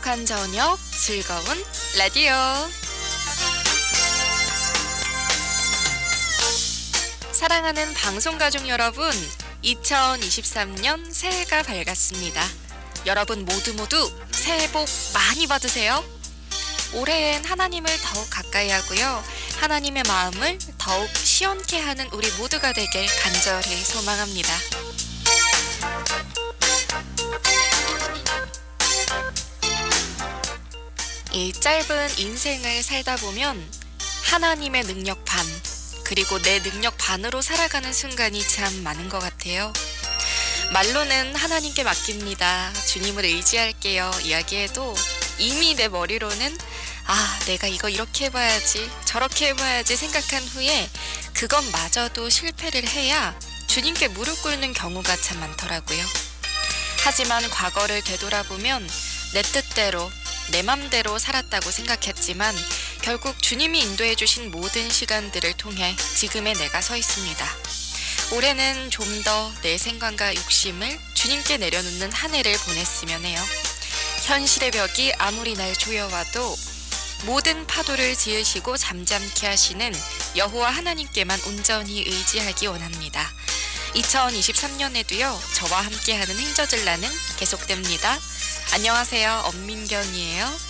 행복한 저녁 즐거운 라디오. 사랑하는 방송 가족 여러분 2023년 새해가 밝았습니다. 여러분 모두 모두 새해 복 많이 받으세요. 올해엔 하나님을 더욱 가까이 하고요. 하나님의 마음을 더욱 시원케 하는 우리 모두가 되길 간절히 소망합니다 이 짧은 인생을 살다 보면 하나님의 능력 반, 그리고 내 능력 반으로 살아가는 순간이 참 많은 것 같아요. 말로는 하나님께 맡깁니다. 주님을 의지할게요. 이야기해도 이미 내 머리로는 아, 내가 이거 이렇게 해봐야지, 저렇게 해봐야지 생각한 후에 그것마저도 실패를 해야 주님께 무릎 꿇는 경우가 참 많더라고요. 하지만 과거를 되돌아보면 내 뜻대로 내 맘대로 살았다고 생각했지만 결국 주님이 인도해 주신 모든 시간들을 통해 지금의 내가 서 있습니다. 올해는 좀 더 내 생각과 욕심을 주님께 내려놓는 한 해를 보냈으면 해요. 현실의 벽이 아무리 날 조여와도 모든 파도를 지으시고 잠잠케 하시는 여호와 하나님께만 온전히 의지하기 원합니다. 2023년에도요, 저와 함께하는 행저들라는 계속됩니다. 안녕하세요. 엄민경이에요.